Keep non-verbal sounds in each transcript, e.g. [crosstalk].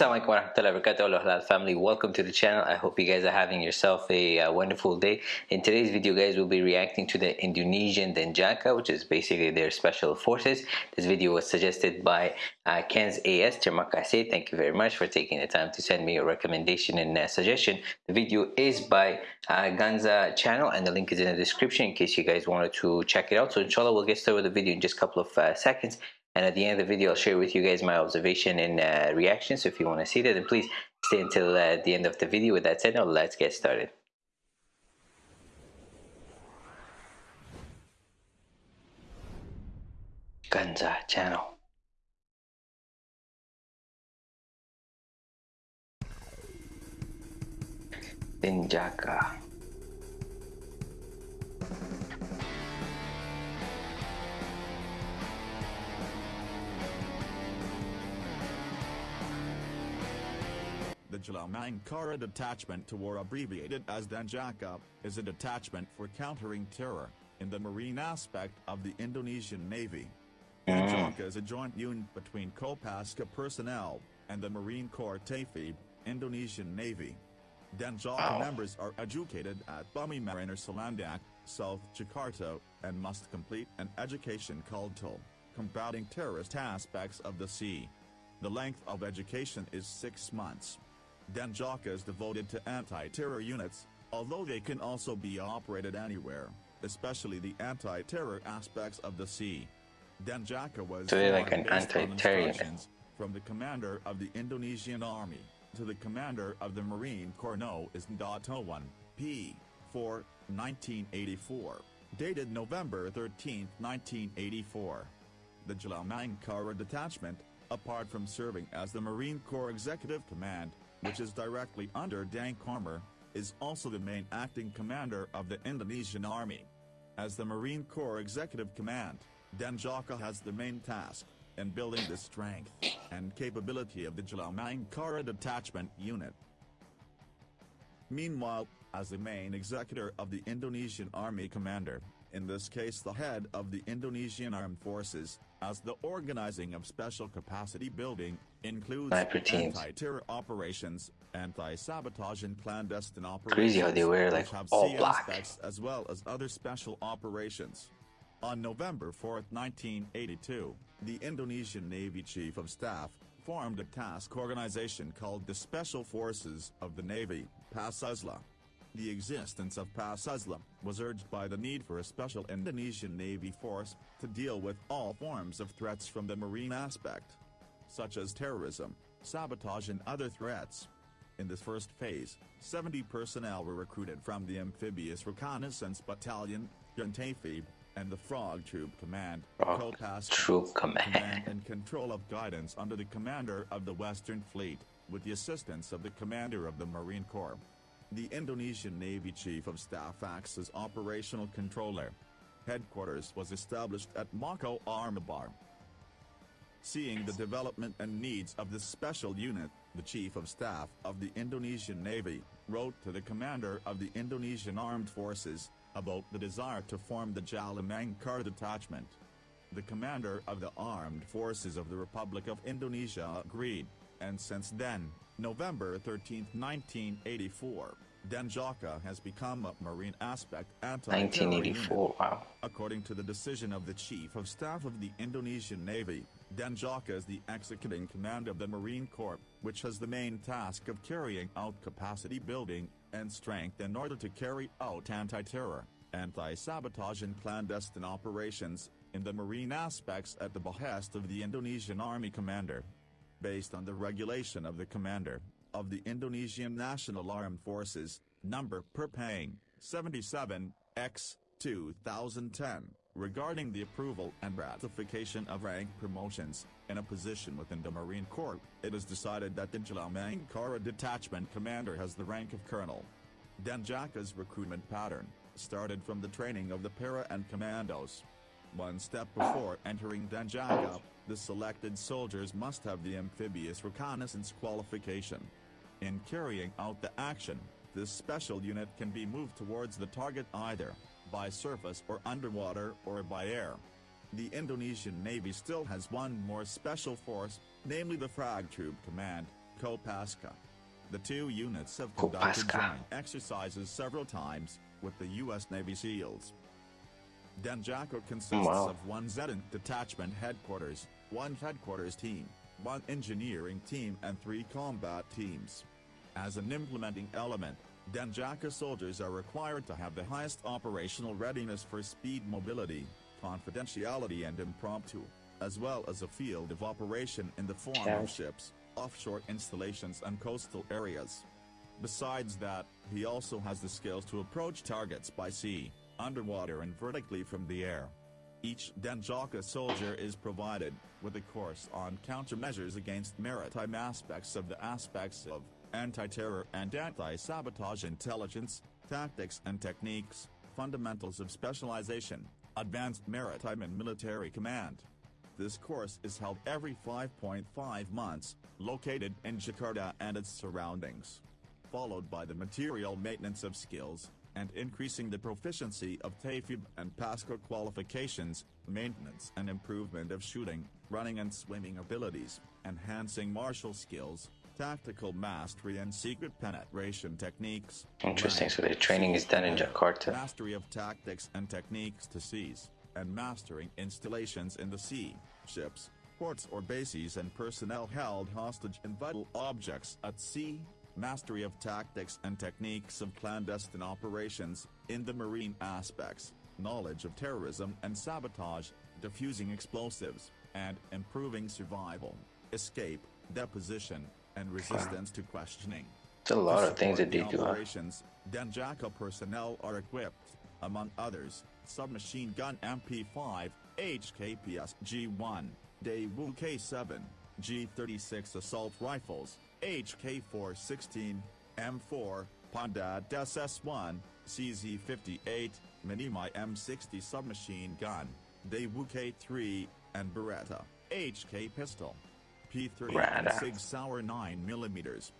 Assalamualaikum warahmatullahi wabarakatuh Halal family. Welcome to the channel. I hope you guys are having yourself a uh, wonderful day. In today's video guys we'll be reacting to the Indonesian Denjaka which is basically their special forces. This video was suggested by uh, Ken's AS terima kasih. Thank you very much for taking the time to send me a recommendation and uh, suggestion. The video is by uh, Ganza channel and the link is in the description in case you guys wanted to check it out. So inshallah we'll get started with the video in just a couple of uh, seconds and at the end of the video I'll share with you guys my observation and uh, reaction. So if you want to see that then please stay until uh, the end of the video. With that said now let's get started. Ganza channel. Denjaka Jalamangkara Detachment or abbreviated as Denjaka, is a detachment for countering terror, in the marine aspect of the Indonesian Navy. Ah. Denjaka is a joint unit between Kopaska personnel, and the Marine Corps Taifib, Indonesian Navy. Denjaka members are educated at Bumi Mariner Cilandak, South Jakarta, and must complete an education called TOL, combating terrorist aspects of the sea. The length of education is six months. Denjaka is devoted to anti-terror units, although they can also be operated anywhere, especially the anti-terror aspects of the sea. Denjaka was so like an anti-terror from the commander of the Indonesian Army to the commander of the Marine Corps No is Datowan, P. 4, 1984, dated November 13, 1984. The Jalamangkara Detachment, apart from serving as the Marine Corps Executive Command, which is directly under Dank Armour, is also the main acting commander of the Indonesian Army. As the Marine Corps Executive Command, Denjaka has the main task in building the strength and capability of the Jalamangkara Detachment Unit. Meanwhile, as the main executor of the Indonesian Army Commander, in this case the head of the Indonesian Armed Forces, as the organizing of special capacity building, includes anti-terror operations, anti-sabotage and clandestine operations. Crazy how they wear like all black. As well as other special operations. On November 4, 1982, the Indonesian Navy Chief of Staff, formed a task organization called the Special Forces of the Navy, PASUSLA. The existence of PASUSLA was urged by the need for a special Indonesian Navy force to deal with all forms of threats from the marine aspect, such as terrorism, sabotage and other threats. In this first phase, 70 personnel were recruited from the Amphibious Reconnaissance Battalion, Juntafi, and the Frog Troop Command, Frog Troop Command. command and control of guidance under the commander of the Western Fleet, with the assistance of the commander of the Marine Corps. The Indonesian Navy Chief of Staff acts as operational controller. Headquarters was established at Mako Armabar. Seeing the development and needs of this special unit, the Chief of Staff of the Indonesian Navy wrote to the commander of the Indonesian Armed Forces about the desire to form the Jalamangkara Detachment. The commander of the Armed Forces of the Republic of Indonesia agreed, and since then, November 13, 1984, Denjaka has become a marine aspect anti-1984, wow. According to the decision of the Chief of Staff of the Indonesian Navy, Denjaka is the executing command of the Marine Corps, which has the main task of carrying out capacity building and strength in order to carry out anti-terror, anti-sabotage and clandestine operations, in the marine aspects at the behest of the Indonesian Army Commander based on the regulation of the commander of the Indonesian National Armed Forces, number per paying 77 X 2010, regarding the approval and ratification of rank promotions in a position within the Marine Corps, it is decided that the Jalamangkara Detachment Commander has the rank of Colonel. Denjaka's recruitment pattern started from the training of the para and commandos. One step before entering Denjaka, the selected soldiers must have the amphibious reconnaissance qualification. In carrying out the action, this special unit can be moved towards the target either by surface or underwater or by air. The Indonesian Navy still has one more special force, namely the Frog Troop Command, Kopaska. The two units have conducted joint exercises several times with the U.S. Navy SEALs. Denjaka consists Wow. of one Zetan detachment headquarters, one headquarters team, one engineering team and three combat teams. As an implementing element, Denjaka soldiers are required to have the highest operational readiness for speed mobility, confidentiality and impromptu, as well as a field of operation in the form Okay. of ships, offshore installations and coastal areas. Besides that, he also has the skills to approach targets by sea, underwater and vertically from the air. Each Denjaka soldier is provided with a course on countermeasures against maritime aspects of the aspects of anti-terror and anti-sabotage intelligence, tactics and techniques, fundamentals of specialization, advanced maritime and military command. This course is held every 5.5 months, located in Jakarta and its surroundings. Followed by the material maintenance of skills, and increasing the proficiency of Taifib and PASCO qualifications, maintenance and improvement of shooting, running and swimming abilities, enhancing martial skills, tactical mastery and secret penetration techniques. Interesting. So the training is done in Jakarta. Mastery of tactics and techniques to seize, and mastering installations in the sea, ships, ports or bases and personnel held hostage and vital objects at sea, mastery of tactics and techniques of clandestine operations, in the marine aspects, knowledge of terrorism and sabotage, diffusing explosives, and improving survival, escape, deposition, and resistance to questioning. It's a lot of things that they do. Operations, Denjaka personnel are equipped, among others, submachine gun MP5, HK PSG1, Daewoo K7, G36 assault rifles, HK416, M4, Pindad SS1, CZ58, Minimi M60 submachine gun, Daewoo K3, and Beretta, HK pistol, P3 and Sig Sauer 9mm.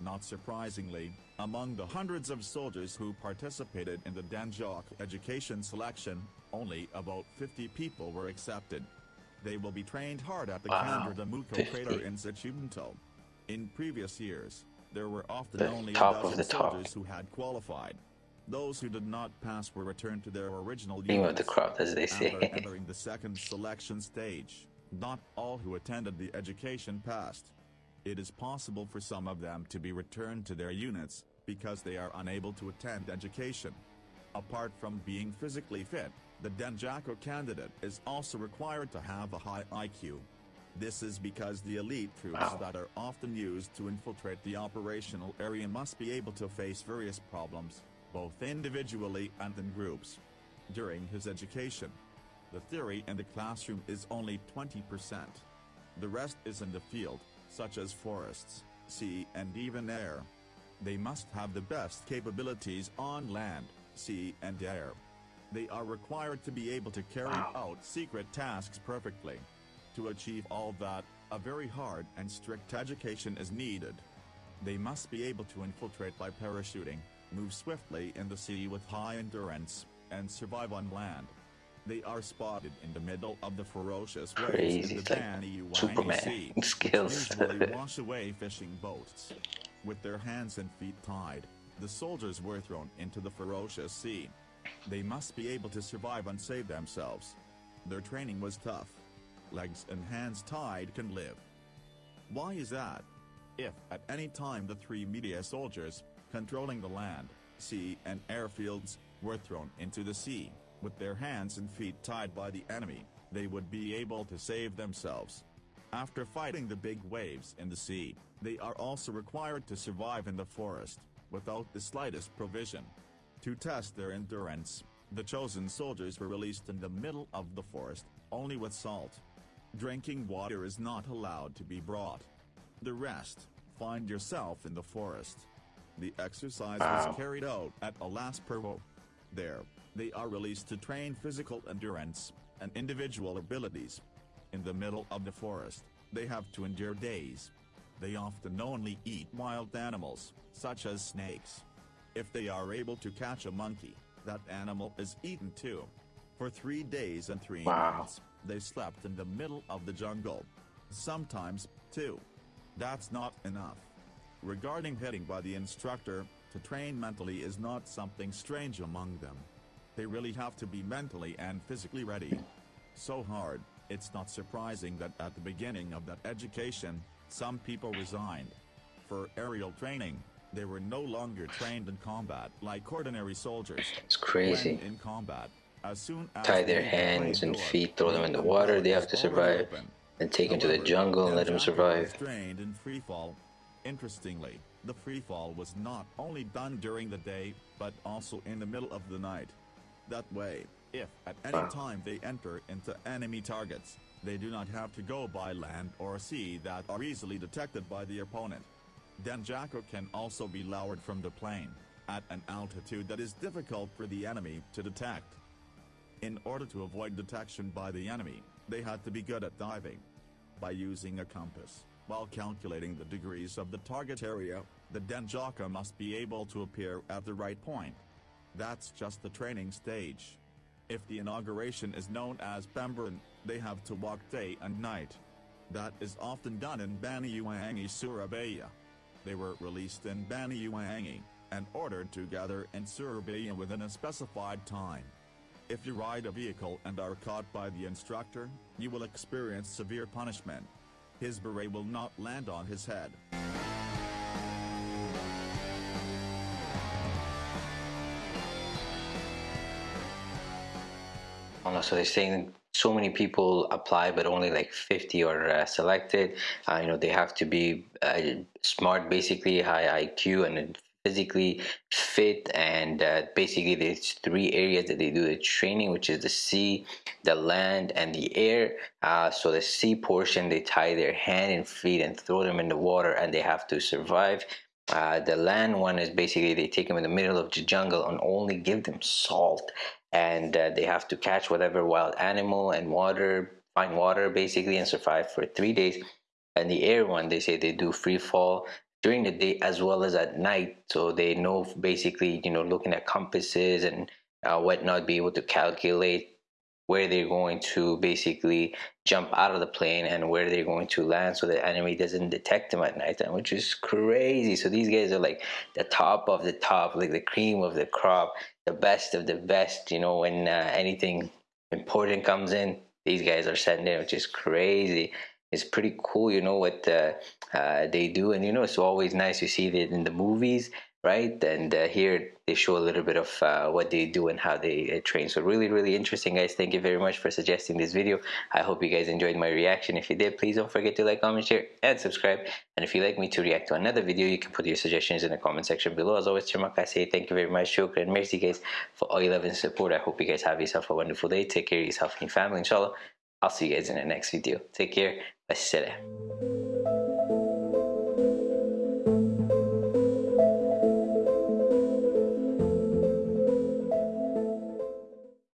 Not surprisingly, among the hundreds of soldiers who participated in the Danjok education selection, only about 50 people were accepted. They will be trained hard at the Wow, Kandra Damuko 50. crater in Sechunto. In previous years, there were often The only top a of dozen the top. soldiers who had qualified. Those who did not pass were returned to their original Cream of the units crop, as they after say. [laughs] entering the second selection stage. Not all who attended the education passed. It is possible for some of them to be returned to their units because they are unable to attend education. Apart from being physically fit, the Denjaka candidate is also required to have a high IQ. This is because the elite troops Wow. that are often used to infiltrate the operational area must be able to face various problems, both individually and in groups. During his education, the theory in the classroom is only 20%. The rest is in the field, such as forests, sea and even air. They must have the best capabilities on land, sea and air. They are required to be able to carry Wow. out secret tasks perfectly. To achieve all that, a very hard and strict education is needed. They must be able to infiltrate by parachuting, move swiftly in the sea with high endurance, and survive on land. They are spotted in the middle of the ferocious waves Crazy, in the like Superman Sea, [laughs] skills. usually wash away fishing boats. With their hands and feet tied, the soldiers were thrown into the ferocious sea. They must be able to survive and save themselves. Their training was tough. Legs and hands tied can live. Why is that? If at any time the three media soldiers, controlling the land, sea and airfields, were thrown into the sea, with their hands and feet tied by the enemy, they would be able to save themselves. After fighting the big waves in the sea, they are also required to survive in the forest, without the slightest provision. To test their endurance, the chosen soldiers were released in the middle of the forest, only with salt. Drinking water is not allowed to be brought. The rest, find yourself in the forest. The exercise Wow. was carried out at Alas Purwo. There, they are released to train physical endurance and individual abilities. In the middle of the forest, they have to endure days. They often only eat wild animals, such as snakes. If they are able to catch a monkey, that animal is eaten too. For three days and three Wow. nights, they slept in the middle of the jungle. Sometimes, two. That's not enough. Regarding hitting by the instructor, to train mentally is not something strange among them. They really have to be mentally and physically ready. So hard, it's not surprising that at the beginning of that education, some people resigned. For aerial training, they were no longer trained in combat like ordinary soldiers. It's crazy. When in combat, as soon as Tie their hands and feet, throw them in the the water, they have to survive. and take them to the jungle and let them survive. trained in free fall. Interestingly, the free fall was not only done during the day, but also in the middle of the night. That way, if at any Wow. time they enter into enemy targets, they do not have to go by land or sea that are easily detected by the opponent. Denjaka can also be lowered from the plane, at an altitude that is difficult for the enemy to detect. In order to avoid detection by the enemy, they had to be good at diving. By using a compass, while calculating the degrees of the target area, the Denjaka must be able to appear at the right point. That's just the training stage. If the inauguration is known as Pembaretan, they have to walk day and night. That is often done in Banyuwangi, Surabaya. They were released in Banyuwangi, and ordered to gather in Surabaya within a specified time. If you ride a vehicle and are caught by the instructor, you will experience severe punishment. His beret will not land on his head. Oh, no, so they're saying so many people apply, but only like 50 are uh, selected. Uh, you know, they have to be uh, smart, basically high IQ and physically fit. And uh, basically, there's three areas that they do the training, which is the sea, the land, and the air. Uh, so the sea portion, they tie their hand and feet and throw them in the water, and they have to survive. Uh, the land one is basically they take them in the middle of the jungle and only give them salt. And uh, they have to catch whatever wild animal and water find water basically and survive for three days. And the air one they say they do free fall during the day as well as at night. So they know basically you know looking at compasses and uh, whatnot be able to calculate where they're going to basically jump out of the plane and where they're going to land so the enemy doesn't detect them at night time which is crazy. So these guys are like the top of the top like the cream of the crop the best of the best you know when uh, anything important comes in these guys are sent in which is crazy. It's pretty cool you know what uh, uh, they do. And you know it's always nice to see it in the movies right? And uh, here they show a little bit of uh, what they do and how they uh, train. So really really interesting guys. Thank you very much for suggesting this video. I hope you guys enjoyed my reaction. If you did please don't forget to like comment share and subscribe. And if you'd like me to react to another video you can put your suggestions in the comment section below. As always Chamak, I say thank you very much. Shukran merci guys for all your love and support. I hope you guys have yourself a wonderful day. Take care of yourself and your family inshallah. I'll see you guys in the next video. Take care. Wassalam.